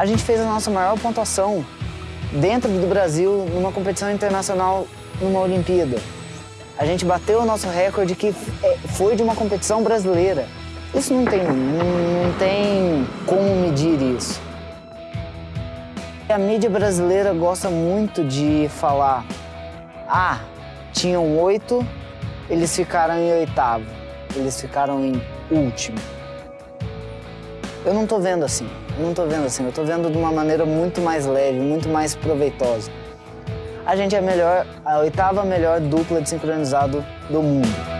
A gente fez a nossa maior pontuação dentro do Brasil numa competição internacional numa Olimpíada. A gente bateu o nosso recorde que é, foi de uma competição brasileira. Isso não tem, não tem como medir isso. A mídia brasileira gosta muito de falar ah, tinham oito, eles ficaram em oitavo, eles ficaram em último. Eu não tô vendo assim, eu não tô vendo assim, eu tô vendo de uma maneira muito mais leve, muito mais proveitosa. A gente é a melhor, a oitava melhor dupla de sincronizado do mundo.